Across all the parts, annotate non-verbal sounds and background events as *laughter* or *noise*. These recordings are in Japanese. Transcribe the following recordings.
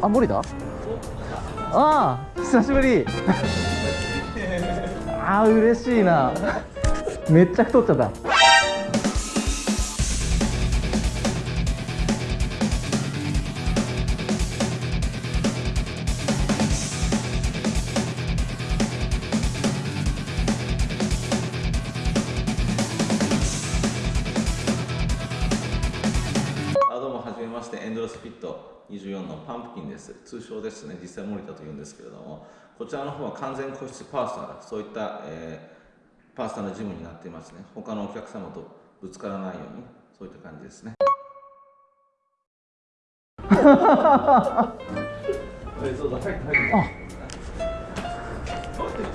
あ森田ああ久しぶり。*laughs* ああ嬉しいな。めっちゃ太っちゃった。ですね実際森田と言うんですけれどもこちらの方は完全個室パーソナルそういった、えーパーソナルジムになっていますね。他のお客様とぶつからないようにそういった感じですね。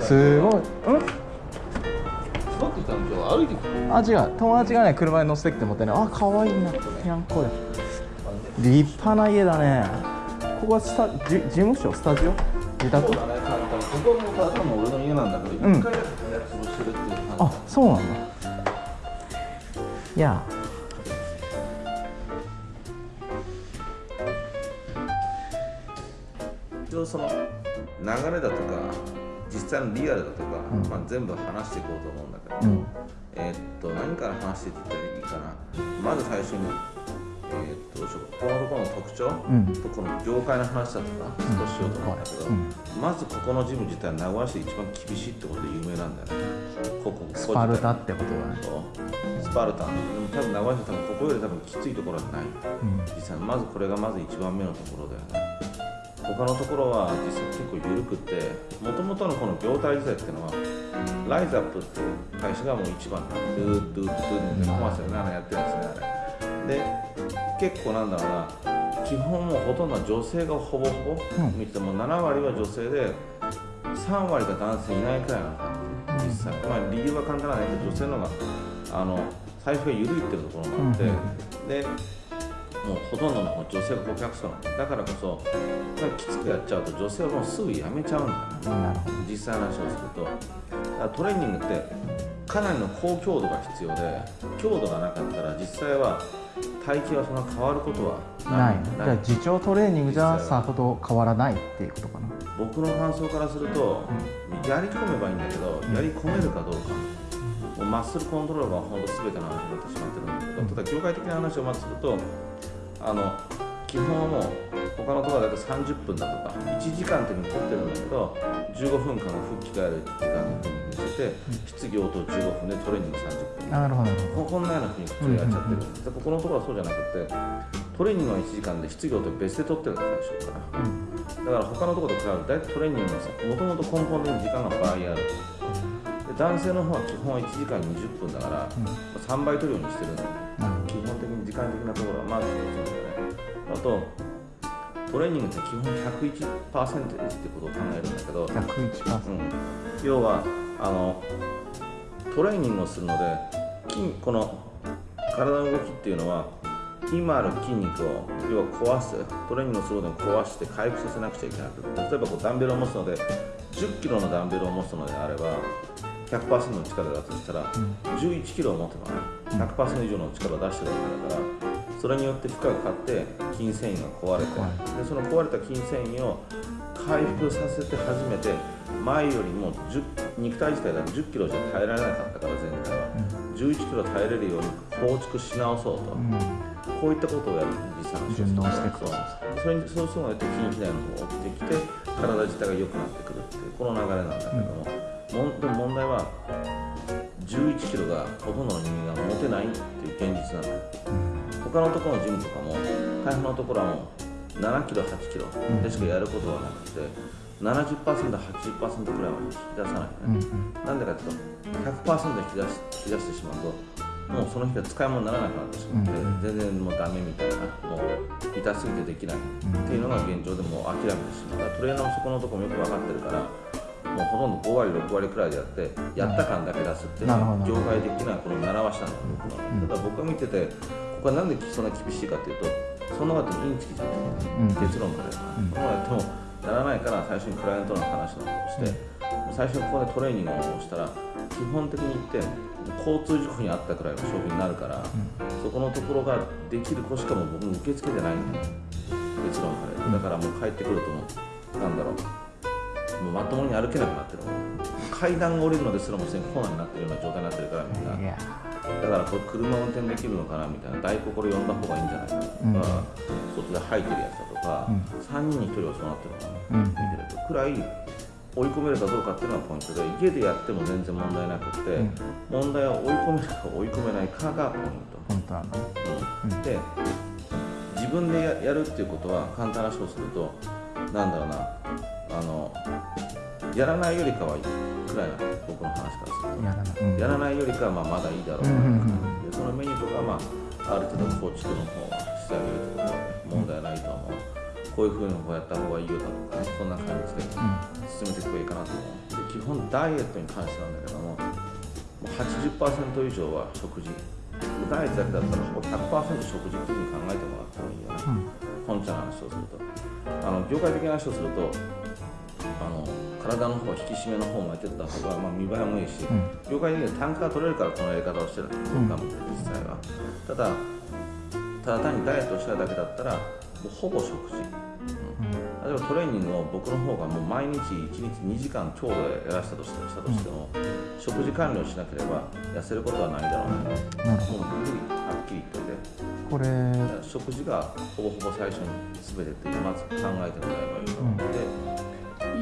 すごい。うん？あ違う。友達がね車に乗せてきて持ってねあ可愛いな。やんこで立派な家だねここはスタジ事務所？スタジオ？自宅？ここもただの俺の家なんだけど、うん。一回だけ潰してるっていう感じ。あそうなんだ。いや。一応その流れだとか実際のリアルだとか、うん。まあ、全部話していこうと思うんだけど、うん。えーっと何から話していったらいいかな。まず最初に、えーっとどうしようここのところの特徴、うん。とこの業界の話だとか少ししようと思うんだけど、うん。まずここのジム自体は名古屋市で一番厳しいってことで有名なんだよね。ここスパルタってことだね。スパルタ。ンでも多分名古屋市は多分ここより多分きついところはない？うん。実際まずこれがまず一番目のところだよね。他のところは実際結構緩くってもともとのこの業態自体っていうのはライザップっていう会社がもう一番なのドゥードゥードゥーってコマーシャルであれやってるんですねあれ。で結構なんだろうな基本もうほとんどは女性がほぼほぼうん。見ても7割は女性で3割が男性いないくらいな感じ実際。まあ理由は簡単なんだけど女性の方があの財布が緩いっていうところがあって、うんでもうほとんどの女性が顧客層だからこそきつくやっちゃうと女性はもうすぐ辞めちゃうんだよね。実際の話をすると。だからトレーニングってかなりの高強度が必要で強度がなかったら実際は体型はそんな変わることはない。ない。じゃあ自重トレーニングじゃさほど変わらないっていうことかな。僕の感想からすると、やり込めばいいんだけど、やり込めるかどうか、もうマッスルコントロールが本当すべての話になってしまってるんだけど、ただ業界的な話をまずするとあの基本はもう他のところだと30分だとか1時間っていうふうに取ってるんだけど15分間を吹き替える時間にして質疑応答15分でトレーニング30分。なるほどここんなようなふうに普通やっちゃってる。んです、でここのところはそうじゃなくてトレーニングは1時間で質疑応答別で取ってるんです最初から。だから他のところと比べると大体トレーニングのさもともと根本的に時間が倍ある。で男性の方は基本は1時間20分だから、3倍取るようにしてるんだよねどなるほ基本的に時間的なところはまず一つだよねあとトレーニングって基本101%ってことを考えるんだけど、ど101%うん、要はあのトレーニングをするので筋この体の動きっていうのは今ある筋肉を要は壊すトレーニングをするので壊して回復させなくちゃいけなくて例えばこうダンベルを持つので1 0キロのダンベルを持つのであれば100%の力だとしたら11キロを持てばね100%以上の力を出してるわけだからそれによって負荷がかかって筋繊維が壊れてでその壊れた筋繊維を回復させて初めて前よりも10肉体自体が1 0キロじゃ耐えられなかったから前回は。11キロ耐えれるように構築し直そうと、うん。こういったことをやる実際の人順応していくそう。それにそうするので筋肥大の方を追ってきて体自体が良くなってくるっていうこの流れなんだけども、もんでも問題は11キロがほとんどの人間が持てないっていう現実なんだ。よ他のところのジムとかも大半のところはもう7キロ8キロでしかやることはなくて 70%80% くらいは引き出さない。うんね、なんでかっていうと100%引き出し引き出してしまうともうその日が使い物にならなくなってしまって、うん全然もうダメみたいなもう痛すぎてできないっていうのが現状でもう諦めてしまうトレーナーもそこのところもよく分かってるからもうほとんど5割6割くらいでやってやった感だけ出すっていうのは業界的なこの習わしなんだけど、ただ僕が見ててここはなんでそんな厳しいかっていうとその後にインチキじゃないうん。結論から言うと、このやってもならないから最初にクライアントの話なんかをして、もう最初にここでトレーニングをしたら基本的に言って交通事故にあったくらいの商品になるから、そこのところができる子しかも僕も受け付けてないん。だよ結論からだからもう帰ってくるともうなんだろう。もうまともに歩けなくなってる。階段を降りるのですらもすでにコーナーになってるような状態になってるからみんなだからこれ車運転できるのかなみたいな大根これ呼んだ方がいいんじゃないかなとか、うん。外で吐いてるやつだとか、うん。3人に1人はそうなってるのかな、うん。見てるとくらい追い込めるかどうかっていうのがポイントで家でやっても全然問題なくて、うん。問題は追い込めるか追い込めないかがポイント、本当なの。うん。で自分でややるっていうことは簡単な話をするとなんだろうなあのやらないよりかはいいくらいなの僕の話からすると。やらない、うん、やらないよりかはまあまだいいだろうな、うんうそのメニューとかは、まあ、ある程度構築の方はしてあげるとか問題ないと思う。こういうふうにこうやった方がいいよだとかそんな感じで進めていけばいいかなと思う。で基本ダイエットに関してなんだけどももう80%以上は食事。ダイエットだけだったらほぼ100%食事っていうふうに考えてもらった方がいいよね、本茶の話をすると。あの業界的な話をするとあの体の方引き締めの方をやってた方が、まあ、見栄えもいいし、うん。業界的には単価が取れるからこのやり方をしてるんですよ、うん。ガムって実際は。ただただ単にダイエットをしたいだけだったらもうほぼ食事、うん。例えばトレーニングを僕の方がもう毎日1日2時間強度でやらせたとしてしたとしても、食事管理をしなければ痩せることはないだろうね、なるほもうはっきり言ってて。どこれ食事がほぼほぼ最初に全てっていうまず考えてもらえばいいと思うので、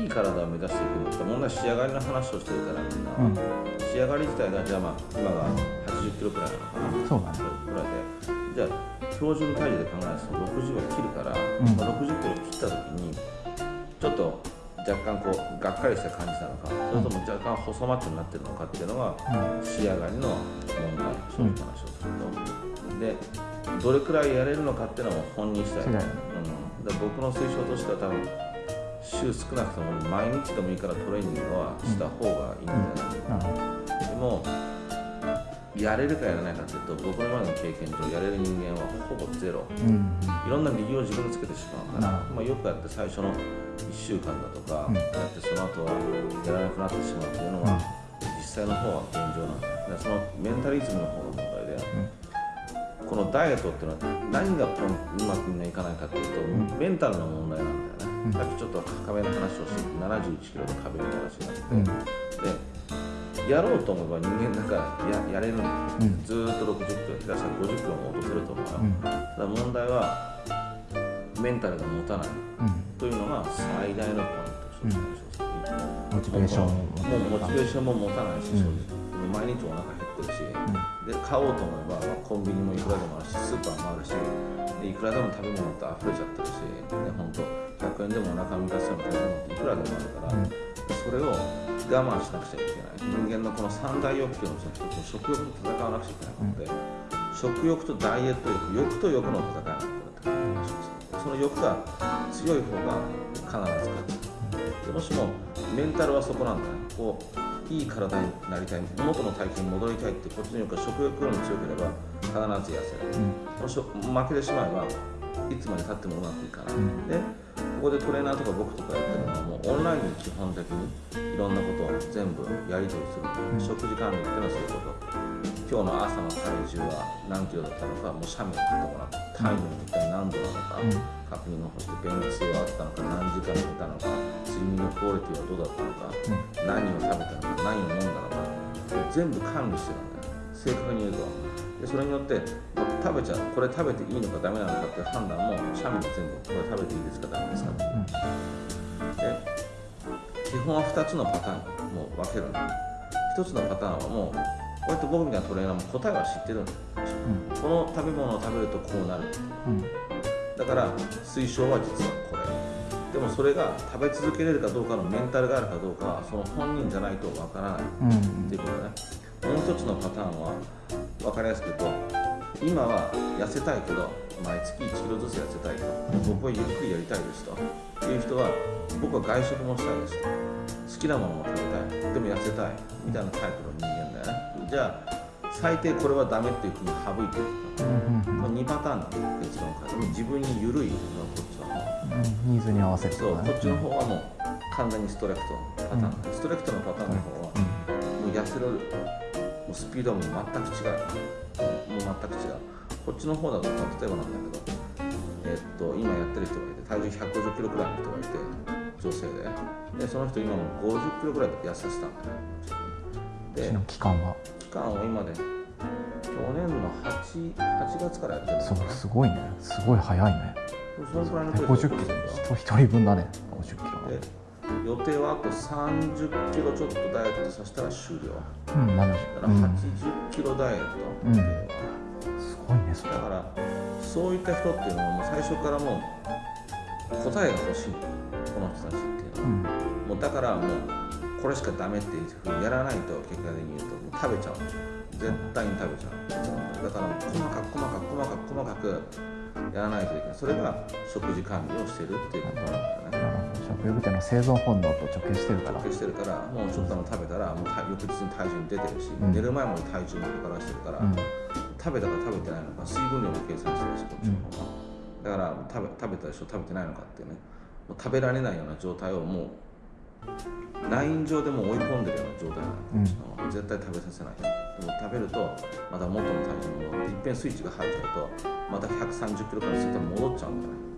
いい体を目指していくんだったら問題は仕上がりの話をしてるからみんな、うん。仕上がり自体がじゃあまあ今が80キロくらいなのかな。そうだね。ぐらいでじゃあ標準体重で考えると60は切るから、ん。まあ、60キロ切った時にちょっと若干こうがっかりした感じなのかそれとも若干細マッチョになってるのかっていうのが仕上がりの問題正直な話をすると、でどれくらいやれるのかっていうのも本人次第うん、だ僕の推奨としては多分週少なくとも毎日でもいいからトレーニングはした方がいいんじゃないかな、なるほどでもやれるかやらないかっていうと僕の今の経験上やれる人間はほぼゼロ。うん。いろんな理由を自分でつけてしまうから、まあ、よくやって最初の1週間だとか、うん。やってその後はやらなくなってしまうっていうのは、実際の方は現状なんだよ。だからそのメンタリズムの方が問題で、このダイエットっていうのは何がうまくみんないかないかっていうと、メンタルの問題なんだよね、うんさっきちょっと壁の話をして71キロの壁の話になって。て、うん。でやろうと思えば人間だからややれるんだよ、うん。ずーっと60キロ下手したら50キロも落とせると思うよ、うん。ただ問題はメンタルが持たない。うん。というのが最大のポイント、正直モチベーション。もうモチベーションも持たないし、毎日お腹減ってるし、で買おうと思えば、まあコンビニもいくらでもあるしスーパーもあるしでいくらでも食べ物って溢れちゃってるし、ね、本当100円でもお腹満たすような食べ物っていくらでもあるから、うんそれを我慢しなくちゃいけない人間のこの三大欲求のうちの一つ食欲と戦わなくちゃいけないので、食欲とダイエット欲欲と欲の戦いなんだこれって話をするその欲が強い方が必ず勝つ。でもしもメンタルはそこなんだねこういい体になりたい元の体型に戻りたいってこっちの欲が食欲よりも強ければ必ず痩せる、もし負けてしまえばいつまでたってもうまくいかない、うん。でここでトレーナーとか僕とかやってるのはもうオンラインに基本的にいろんなことを全部やり取りする、食事管理っていうのはそういうこと。今日の朝の体重は何キロだったのかもう写メを撮ってもらって体温一体何度なのか、うん。確認をして便通はあったのか何時間寝たのか睡眠のクオリティはどうだったのか、何を食べたのか何を飲んだのか全部管理してるんだよ。正確に言うとでそれによって食べちゃうこれ食べていいのかダメなのかっていう判断も写メで全部これ食べていいですかダメですかって。いうで基本は2つのパターンもう分けるんだ1つのパターンはもうこうやって僕みたいなトレーナーも答えは知ってるんだよこの食べ物を食べるとこうなる。うん。だから推奨は実はこれ。でもそれが食べ続けれるかどうかのメンタルがあるかどうかはその本人じゃないとわからないうんっていうことねもう一つのパターンは分かりやすく言うと今は痩せたいけど毎月1キロずつ痩せたいと僕はゆっくりやりたいですという人は僕は外食もしたいですと。好きなものも食べたい。でも痩せたいみたいなタイプの人間だよね。じゃあ最低これはダメっていうふうに省いてるうんまあ、2パターンなんだ結論から自分に緩いのはこっちの方。うん。ニーズに合わせてそうこっちの方方はもう完全にストレクトパターン、ストレクトのパターンの方はもう痩せるもうスピードはもう全く違う。もう全く違う。こっちの方だと例えばなんだけど、ええっと今やってる人がいて体重150キロくらいの人がいて女性ででその人今もう50キロくらい痩せたんだよでその期間は。期間を今で去年の 8, 8月からやってるのそうすごいね。すごい早いね。そのくらいのペース50キでロ人一人分だね50キロで予定はあと30キロちょっとダイエットさせたら終了。うん、だから80キロダイエットっていうのは、すごいねそれだからそういった人っていうのはもう最初からもう答えが欲しい。この人たちっていうのは、うんもうだからもうこれしかダメっていうふうにやらないと結果的に言うともう食べちゃう。絶対に食べちゃう。だから細かく細かく細かく細かくやらないといけない。それが食事管理をしてるっていうことなんだよね。なるほど食欲っていうのは生存本能と直結してるから。直結してるからもうちょっと食べたらもうた翌日に体重に出てるし、うん。寝る前も体重も測らしてるから、うん。食べたか食べてないのか水分量も計算してるしこっちの方が、だから食べ食べたでしょ食べてないのかっていうね。もう食べられないような状態をもうライン上でもう追い込んでるような状態なの、うん。こっちの絶対食べさせない。でも食べるとまた元の体重に戻っていっぺんスイッチが入っちゃうとまた130キロから絶対戻っちゃうんだよね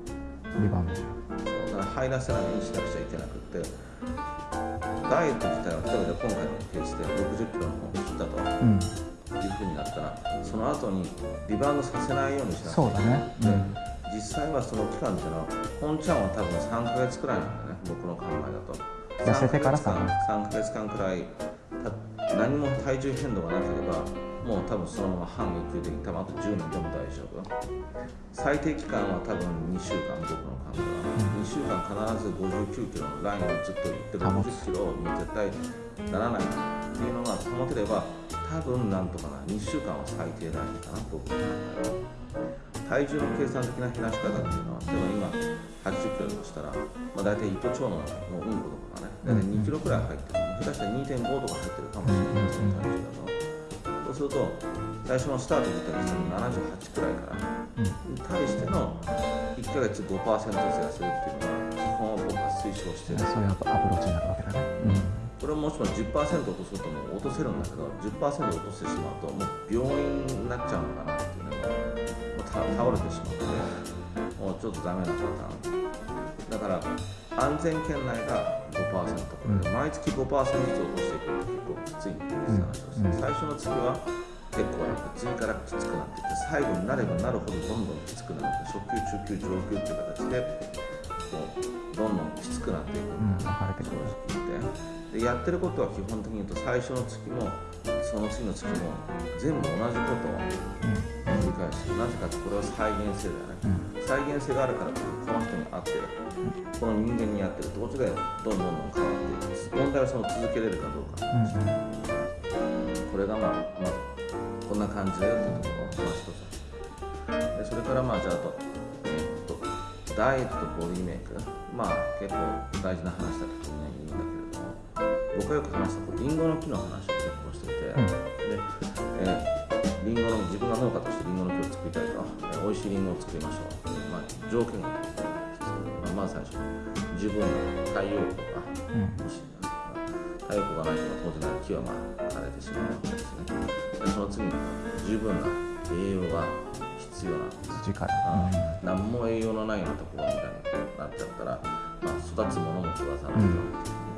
だから入らせないようにしなくちゃいけなくってダイエット自体は例えば今回のペースで60キロの方に切ったとうん。いうふうになったらその後にリバウンドさせないようにしなそうだね。うでん。実際はその期間っていうのは本ちゃんは多分3ヶ月くらいなんだよね僕の考えだと。痩せてから3ヶ月間3ヶ月間くらいた何も体重変動がなければもう多分そのまま半永久的に多分あと10年でも大丈夫。最低期間は多分2週間僕の考えは、2週間必ず59キロのラインをずっと言って保つ。60キロに絶対ならないっていうのが保てれば多分なんとかな2週間は最低ラインかな僕の考えは。体重の計算的な減らし方っていうのは例えば今80キロだとしたら、まあ、大体糸腸ののうんことかね。大体2キロくらい入ってる。下手したら2.5とか入ってるかもしれないその体重だとそうすると最初のスタート自体にしたら78くらいからうん。に対しての1ヶ月5%ずつ痩せるっていうのは基本は僕は推奨してる。そういうアプローチになるわけだね。これをもしも10%落とそうとも落とせるんだけど10%落としてしまうともう病院になっちゃうのかなっていうねもうた倒れてしまってもうちょっとダメなパターン。だから安全圏内が5%これで毎月5%ずつ落としていくと結構きついっていう話をして、うん。最初の月は結構やっぱ次からきつくなっていって最後になればなるほどどんどんきつくなって初級中級上級っていう形でこうどんどんきつくなっていくうん分かれてくる正直言ってでやってることは基本的に言うと最初の月もその次の月も全部同じことを繰り返すなぜかってこれは再現性だよね、再現性があるからこの人に合ってるこの人間に合ってるどっちがどんどんどんどん変わっていく問題はその続けれるかどうか。これがまあ、まあ、こんな感じだよっていうと。ころがまあ一つでそれからまあじゃああと,、えーっとダイエットとボディメイク。まあ結構大事な話だとみんな言うんだけれども。僕がよく話したこうリンゴの木の話を結構していて、うん。で、えーリンゴの自分が農家としてリンゴの木を作りたいと、えー美味しいリンゴを作りましょう、まあ、条件がまあ、まず最初十分な太陽光がうん。欲し太陽光がないと当然木はまあ枯れてしまうわけですね。でその次に十分な栄養が必要なんです土から。あ何も栄養のないようなところみたいになっちゃったら、まあ、育つものも育たないと、うん。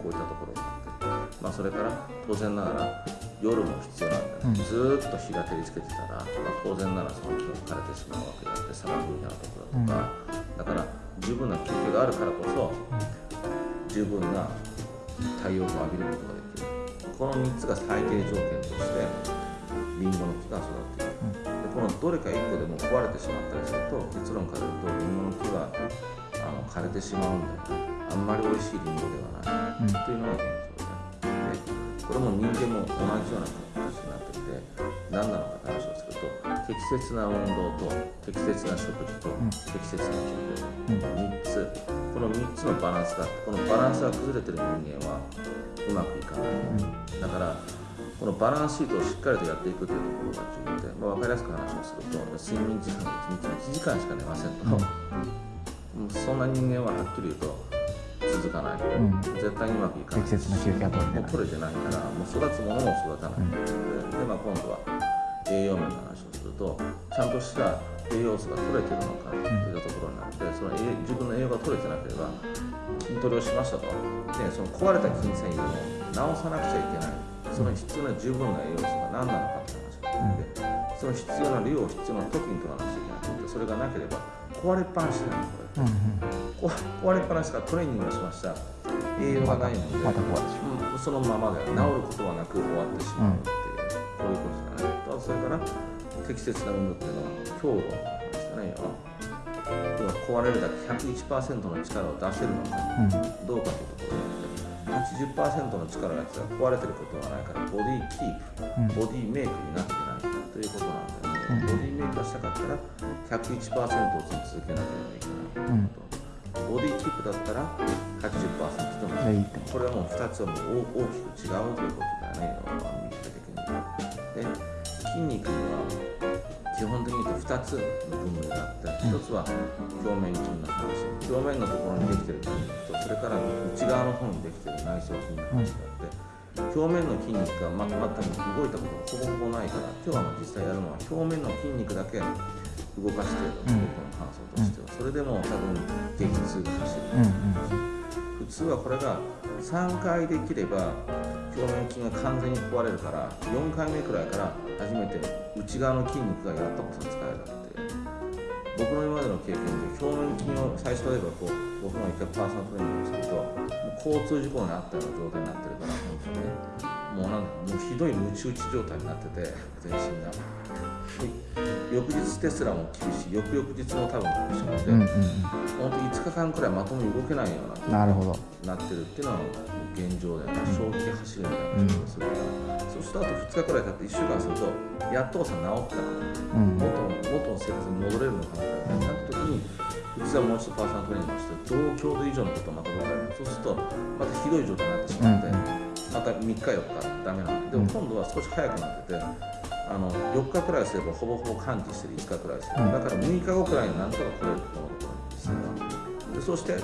こういったところがあって、まあ、それから当然ながら夜も必要なんで、ね。うん。ずーっと日が照りつけてたら、まあ、当然ならその木も枯れてしまうわけであって砂漠みたいなところだとか、だから十分な休憩があるからこそ十分な太陽光を浴びることができる。この3つが最低条件としてリンゴの木が育っている。でこのどれか1個でも壊れてしまったりすると結論から言うとリンゴの木はあの枯れてしまうんだよね。あんまり美味しいリンゴではない。うん。というのが現状これも人間も同じような形になっていて何なのかって話をすると適切な運動と適切な食事とん。適切な休うん憩3つ。この3つのバランスがあってこのバランスが崩れてる人間はうまくいかない。だからこのバランスシートをしっかりとやっていくというところが重要で、まあ、分かりやすく話をすると睡眠時間が1日1時間しか寝ませんと、もうそんな人間ははっきり言うと続かない、ん。絶対にうまくいかない。適切な休憩は取れてない。もう取れてないからもう育つものも育たない、でで、まあ、今度は栄養面の話をするとちゃんとした栄養素が取れてるのかというところになって、その栄自分の栄養が取れてなければ筋トレをしましたと。でその壊れた筋繊維を直さなくちゃいけない。その必要な十分な栄養素が何なのかって話があって、その必要な量を必要な時に取らなくちゃいけなくてそれがなければ壊れっぱなしなのこれ。うんうん。こ壊れっぱなしからトレーニングをしました。栄養がないので、また壊れてしう。ん。そのままで治ることはなく終わってしまうっていう、こういうことですかね。あとそれから適切な運動っていうのは強度ですかね要は。要は壊れるだけ101%の力を出せるのかうん。どうかというところで80%の力が壊れてることはないからボディキープ、ボディメイクになってないということなんだよね、ボディメイクがしたかったら101%を続けなければいけないと、ボディキープだったら80%でもでいい。これはもう2つはもう大大きく違うということだよね。右手的に。で筋肉には基本的に言うと2つの分類があって1つは表面筋の話。表面のところにできてる筋肉とそれから内側の方にできてる内臓筋の話があって表面の筋肉がま全く動いたことがほぼほぼないから今日はまあ実際やるのは表面の筋肉だけ動かして僕の感想としては。それでも多分激痛が走る。うん普通はこれが3回できれば表面筋が完全に壊れるから4回目くらいから初めて内側の筋肉がやったことに使えるって僕の今までの経験で表面筋を最初例えばこう僕が一回パーソナルトレーニングをするともう交通事故にあったような状態になってるから本当に。ねもうなんかもうひどいムチ打ち状態になってて全身が。で翌日テスラも厳しい。翌々日も多分厳しいので、うんうん。本当5日間くらいまともに動けないようなうんなるほど。なってるっていうのは現状で、衝撃走るみたいな状況するから、そうするとあと2日くらい経って1週間するとやっとさ治った。かなうん。元の元の生活に戻れるのかみたいななった時に普通はもう一度パーソナルトレーニングをして同強度以上のことをまた僕らそうするとまたひどい状態になってしまって、また3日4日ダメなん。ででも今度は少し早くなっててあの4日くらいすればほぼほぼ完治してる5日くらいすれば、だから6日後くらいになんとか来れるこのところに実際はでそして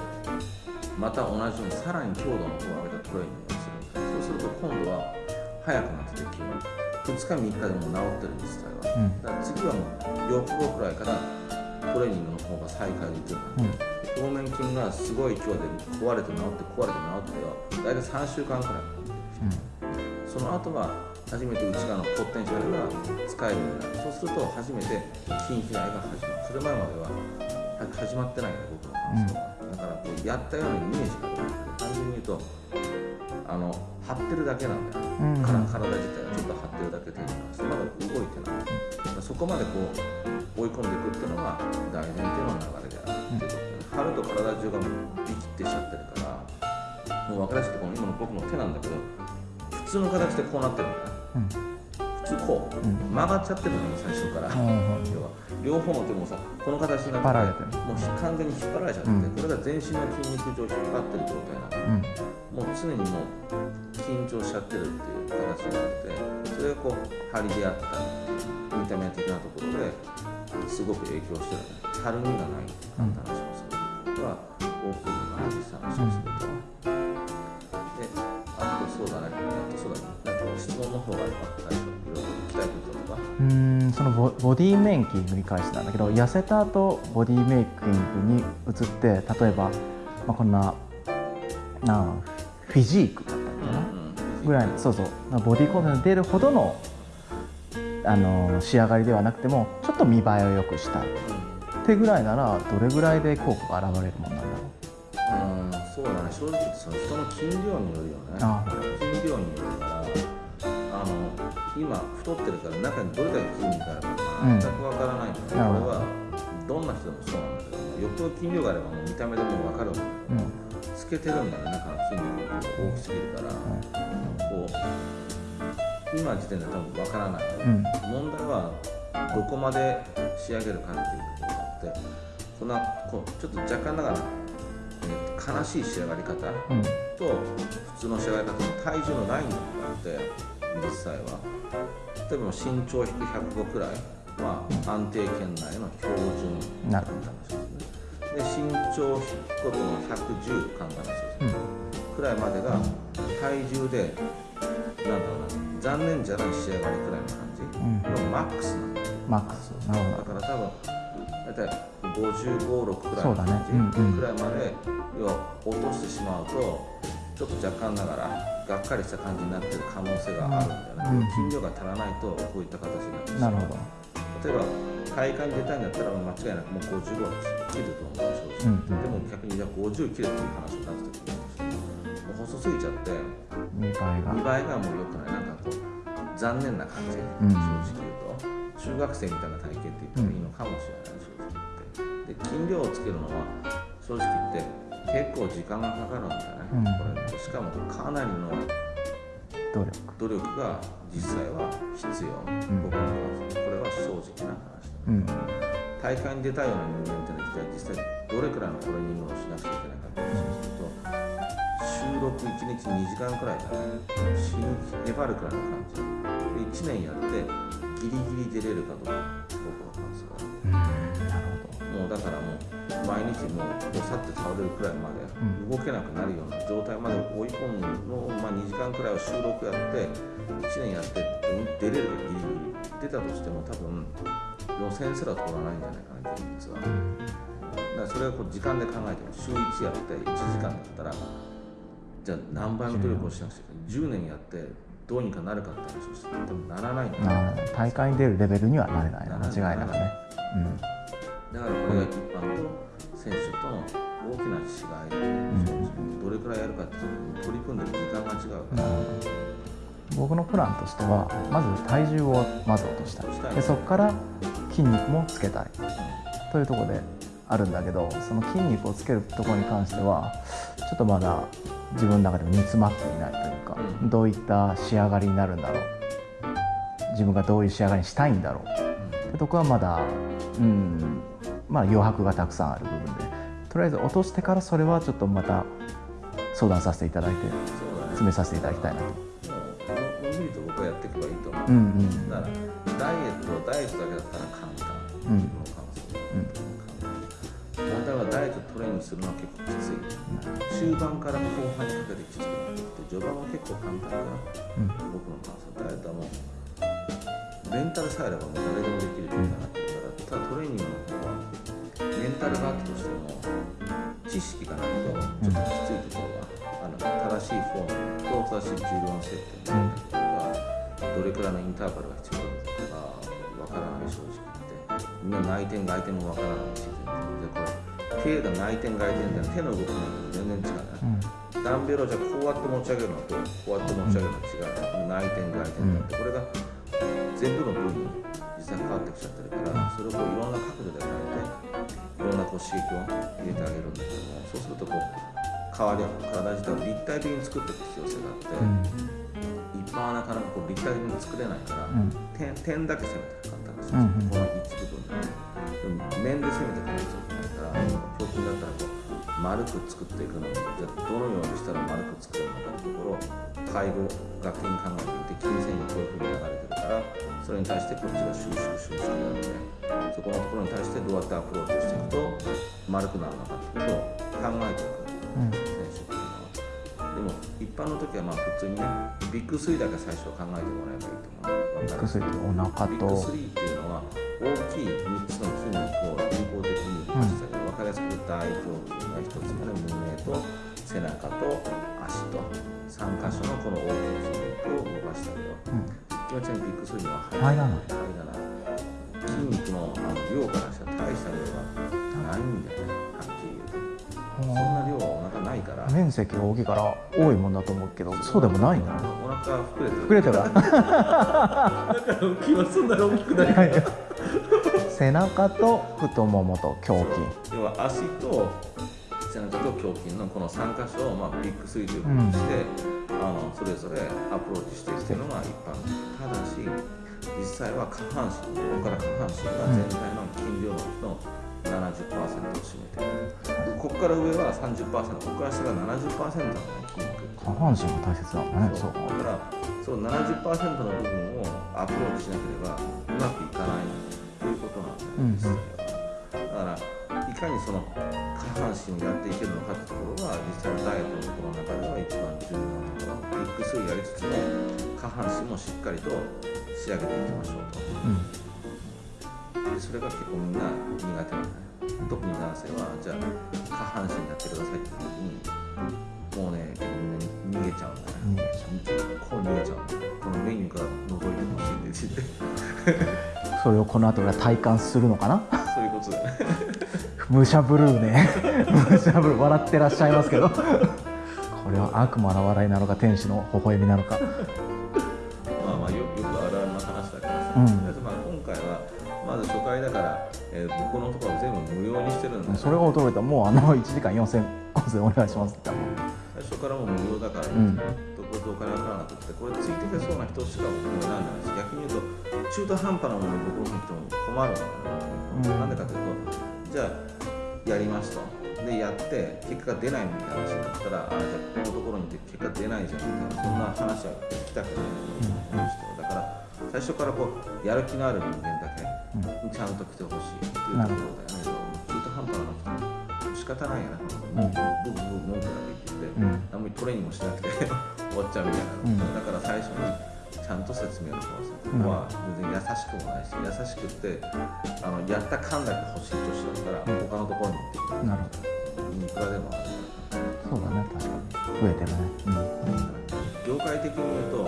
また同じようにさらに強度の方を上げたトレーニングをする。そうすると今度は早くなってきて2日3日でも治ってる実際は、うん。だから次はもう4日後くらいからトレーニングの方が再開できる。ようになって、表面筋がすごい強で壊れて治って壊れて治っては大体3週間くらいその後は初めて内側のポテンシャルが使えるようになるそうすると初めて筋肥大が始まるそれ前までは始まってないから僕の感想は、だからこうやったようなイメージがある単純に言うとあの張ってるだけなん。だよ、うん。体自体がちょっと張ってるだけ程度なん。ですまだ動いてないだからそこまでこう追い込ん。でいくっていうのが大前提の流れであるっていうことで張ると体中がもうビキッてしちゃってるからもう分かりやすくこの今の僕の手なんだけど普通の形でこうなってるんだよ。ねうん。普通こう、うん。曲がっちゃってるのよ最初から、うん要は。両方の手もさこの形にな引ってもう完全に引っ張られちゃってて、うん。これが全身の筋肉上引っ張ってる状態なの。うん。もう常にもう緊張しちゃってるっていう形になってそれがこう張りであったり見た目的なところですごく影響してるねたるみがないっていう話をする。ことは大きいのかな実際話をすると、そのボボディメイキングに関してなんだけど痩せた後ボディメイキングに移って例えば、まあ、こんななフィジークだったっけな、ぐらいそうそうボディコンテンツ出るほどのあの仕上がりではなくてもちょっと見栄えを良くした。いってぐらいならどれぐらいで効果が現れるもんなんだろう。ん。そうだね。正直その人の筋量によるよね。あ。筋量によるからあの今太ってるから中にどれだけ筋肉があるかうん。全くわからないので、なるほど。これはどんな人でもそうなんだけどよ。っぽど筋量があればもう見た目でもわかるん。だけど、う、うん。つけてるんだよね中の筋肉が。大きすぎるから、こう今時点で多分わからない、うん。問題はどこまで仕上げるかっていうところがあってこんなこうちょっと若干ながら、えー悲しい仕上がり方とうん。普通の仕上がり方の体重のラインがあって実際は。例えば身長引く105くらいは安定圏内の標準なる話ですねで身長引くことの110簡単な話です。ね、くらいまでが体重で、えなんだろうな残念じゃない仕上がりくらいの感じ。うん。のマックスなんだよ。マックス。なるほど。だから多分大体556くらいの感じ、うんうん。くらいまで要は落としてしまうとちょっと若干ながらがっかりした感じになってる可能性があるんだよね、うん。筋量が足らないとこういった形になってしまう。例えば大会に出たいんだったら間違いなくもう55は切ると思う正直、うんうん。でも逆にじゃあ50切れっていう話になった時にもう細すぎちゃって見栄えが。見栄えがもう良くない。なんかこう残念な感じ、ん。正直言うと。中学生みたいな体型って言ってもいいのかもしれない、正直言って。で筋量をつけるのは正直言って結構時間がかかるんだよね、うん。これ。しかもかなりの努力。努力。が実際は必要、ん。僕の感想これは正直な話だ、う。ん。大会に出たいような人間っていうのは実際どれくらいのトレーニングをしなくちゃいけないかって話をすると収録1日2時間くらいだね死ぬ粘るくらいの感じで1年やってギリギリ出れるかどうか僕の感想はもうだからもう毎日もうどさって倒れるくらいまでうん。動けなくなるような状態まで追い込むのを、まあ、2時間くらいを収録やって1年やって出れるかギリギリ出たとしても多分予選すら通らないんじゃないかな現実は。だからそれはこう時間で考えても週1やって1時間だったらじゃあ何倍の努力をしなくちゃいけ？ない10年やってどうにかなるかって話をしても多分ならないんだよな大会に出るレベルにはなれない。な間違いなくねだからこれが一般と選手との大きな違いで、どれくらいやるかっていうと取り組んでる時間が違うから、うん僕のプランとしてはまず体重をまず落としたい。でそこから筋肉もつけたいというところであるんだけどその筋肉をつけるところに関してはちょっとまだ自分の中でも煮詰まっていないというか、うん。どういった仕上がりになるんだろう。自分がどういう仕上がりにしたいんだろう。ってとこはまだうんまあ余白がたくさんある部分でとりあえず落としてからそれはちょっとまた相談させていただいて詰めさせていただきたいなと。もうのんびりと僕はやっていけばいいと思う、うんうんだからダイエットダイエットだけだったら簡単、うん僕の感想問題はダイエットトレーニングするのは結構きつい。中盤から後半にかけてきつくなってきて序盤は結構簡単かな。うん。僕の感想。ダイエットはもうメンタルさえあればもう誰でもできる状態になってるからただトレーニングの方はメンタルがあったとしても知識がないとちょっときついところがある正しいフォームと正しい重量の設定だったりとかどれくらいのインターバルが必要だとかわからない正直言ってみん。な内転外転もわからないし全然でこれ手が内転外転って手の動きなん。て全然違うね、うん。ダンベルをじゃこうやって持ち上げるのとこうやって持ち上げるの違う、内転外転だって、これが全部の部位に実際変わってきちゃってるからそれをこういろんな角度で変えていろんなこう刺激を入れてあげるんだけどもそうするとこう変わり体自体を立体的に作っていく必要性があって、うん。一般はなかなかこう立体的に作れないから、うん。点点だけ攻めて簡単ですうんうんこの一部分で、でも面で攻めていかないといけないから胸筋だったらこう丸く作っていくのにじゃあどのようにしたら丸く作れるのかっていうところを介護学的に考えていて筋繊維がこういうふうに流れてるからそれに対してこっちが収縮収縮なのでそこのところに対してどうやってアプローチをしていくと丸くなるのかってことを考えていくうん選手っていうのは。でも一般の時はまあ普通にねビッグ3だけ最初は考えてもらえばいいと思うビッグスリーお腹ビッグと3っていうのは大きい3つの筋肉を有効的に動かしてあげる、分かりやすく大胸筋が1つ目の胸と背中と足と3箇所のこの大きい筋肉を動かしてあげるうん気持ちにビッグ3には入らない入らない筋肉のあの量からしたら大した量がないんだよねはっきり言うとそんな量はお腹ないから面積が大きいから多いもんだと思うけどそう。でもないんだねお腹は膨れてる。膨れてる。だから気はそんなに大きくない背中と太ももと胸筋。要は足と背中と胸筋のこの3箇所を、まあ、ビッグスリーということにして、あのそれぞれアプローチしていくというのが一般的。ただし実際は下半身ここから下半身が全体の筋量のうちの70%を占めている、ここから上は30%ここから下が70%の、ね、筋肉。下半身が大切なんだね。そう。だからその70%の部分をアプローチしなければうまくいかないということなんだよね、うんだからいかにその下半身をやっていけるのかってところが実際のダイエットのところの中では一番重要なところビッグスリーやりつつも下半身もしっかりと仕上げていきましょうとうんでそれが結構みんな苦手なんだね特に男性はじゃあ下半身やってくださいって時にもうねみんな逃げちゃうんだね逃げちゃ結構逃げちゃうんだこのメニューから覗いてほしいって言ってそれをこの後俺は体感するのかな？そういうこと。だね武者ブルーね。武者ブルー笑ってらっしゃいますけど。これは悪魔の笑いなのか天使の微笑みなのか。まあまあよよくあるあるの話だからさ、うん。とりあえずまあ今回はまず初回だから、えー、僕のところは全部無料にしてるんだ。それが驚いた。もうあの1時間4000個でお願いしますって最初からもう無料だから、ん。どこどお金かからなくてこれついてけそうな人しか僕も選んでないし逆に言うと中途半端なものに僕の人も困るのよ、うん。なんでかというとじゃあやりますとでやって結果が出ないみたいな話になったらあじゃあこのところに行って結果出ないじゃんみたいなそんな話は聞きたくない人だから最初からこうやる気のある人間だけにちゃんと来てほしいっていうところだよね。中途半端な人仕方ないやな、うん僕僕文句だけ言って、うん。何もトレーニングもしなくて *laughs* 終わっちゃうみたいな、うん。だから最初にちゃんと説明をします。ここは全然優しくもないし優しくってあのやった感だけ欲しい女子だったら、他のところに行ってくれなるいくらでもある。ほどそうだね確かに。増えてるね。業界的に言うと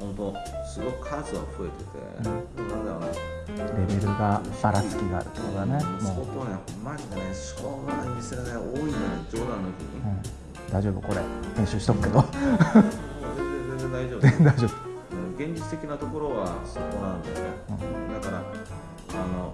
本当すごく数は増えてて、なんだろうな。うんレベルがばらつきがあるってことだね相もう、当ねマジでねしょうがない店がね多いんだね冗談抜きに、うん、大丈夫これ。編集しとくけど。全然全然大丈夫。*laughs* 大丈夫現実的なところはそこなんだよね、だからあの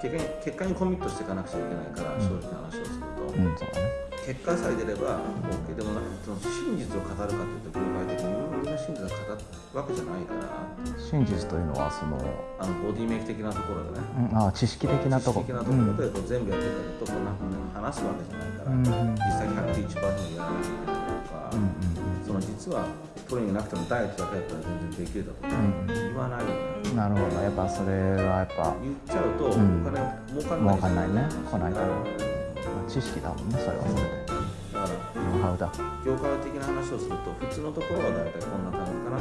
結果に結果にコミットしていかなくちゃいけないから、正直な話をすると、うんね。結果さえ出れば OK でもなその真実を語るかというと業界的にみんな真実を語るわけじゃないから。真実というのはその、あのボディメイク的なところでね。うん、あ知識的なとこ。知識的なところでこう全部やっていくかとこんなふうに話すわけじゃないから、うんうん実際101%やらなきゃいけないとか、うんその実はトレーニングなくてもダイエットだけだったら全然できるだとか、うん。言わないよね。うんなるほど。やっぱそれはやっぱ言っちゃうとおん金儲かんない儲かんないね。来ないだまあ知識だもんねそれはそれで。からノウハウだ。業界的な話をすると普通のところは大体こんな感じかな。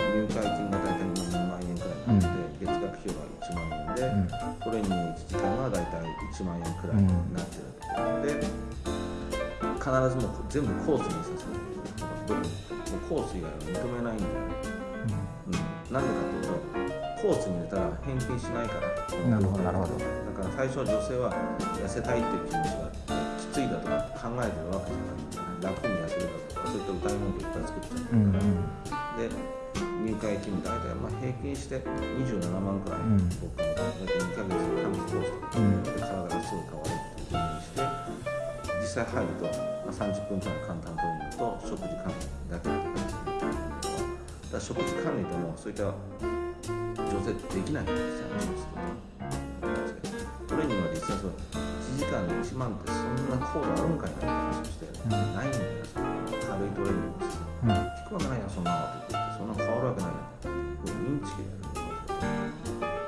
入会金が大体2万円くらいになって、月額費用が1万円で、うん。トレーニング1時間は大体1万円くらいになってる、で必ずもう全部コースにさせないもうコース以外は認めないん。だよね、うん、なん。でかというとコースに入れたら返金しないからなるほどなるほどだから最初は女性は痩せたいっていう気持ちがあってきついだとか考えてるわけじゃない楽に痩せるだとかそういった歌い文句いっぱい作っちゃうん。うから、で入会金大体まあ平均して27万くらい、うん。僕は大体2ヶ月で短期コースとかうん。体がすぐ変わるっていうふうにして実際入ると、30分くらいの簡単トレーニングと食事管理だけって感じなんだけどだから食事管理ともそういった女性できないんですよ話をするとトレーニングは実際そう1時間で1万ってそんな高度あるんかいなって話をして、んないんだよ軽いトレーニングですうん聞くわけないやそんなのって言ってそんな変わるわけないやんこれインチキでやる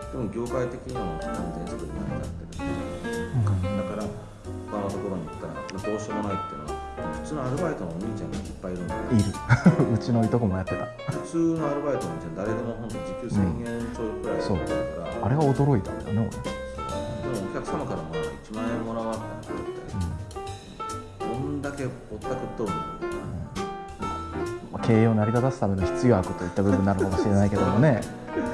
でも業界的にはもう完全にそれに成り立ってるだから他のところに行ったらどうしようもないっていうのは普通のアルバイトのお兄ちゃんがいっぱいいるんだよいる。*laughs* うちのいとこもやってた。普通のアルバイトのお兄ちゃん誰でも本当時給1000円ちょいくらいだそうから、あれが驚いたんだよねでもお客様からまあ1万円もらわったらって、どんだけぼったくっとるの経営を成り立たすための必要悪といった部分になるかもしれないけどもね、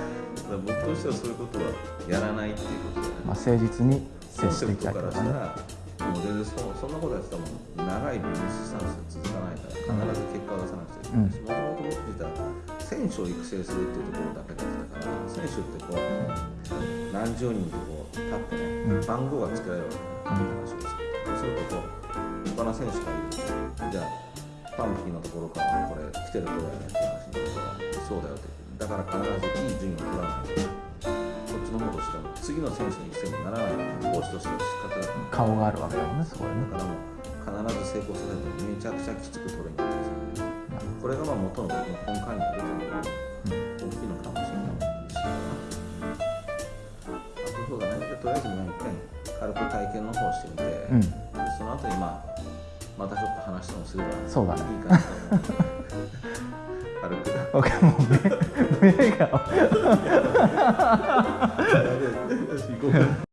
*laughs* 僕としてはそういうことはやらないっていうことで、まあ、誠実に接していきたいとかね。からし全然そそんなことやってたらもう長いビジネススタンスで続かないから必ず結果を出さなくちゃいけない。しもともと僕自体は選手を育成するっていうところだけだったから選手ってこう何十人とこう立ってね、うん。番号がつけられるわけね、話をするとそうするとこう他の選手がいるとじゃあパンピーのところからこれ来てるどうやねんって話になるとそうだよってだから必ずいい順位を取らないとの方としては次の選手の育成にならないコーチとしては仕方が。ない顔があるわけだもんねそこでね。だからもう必ず成功させるとめちゃくちゃきつくトレーニングですよ。ねこれがまあ元の僕の根幹にあるという大きいのかもしれないしあとそうだねでとりあえずもう一回軽く体験の方をしてみて、うん。でそのの後にまあまたちょっと話ともすればそうだね。いいかなと思う *laughs* 軽く。僕はもう目目が行こうか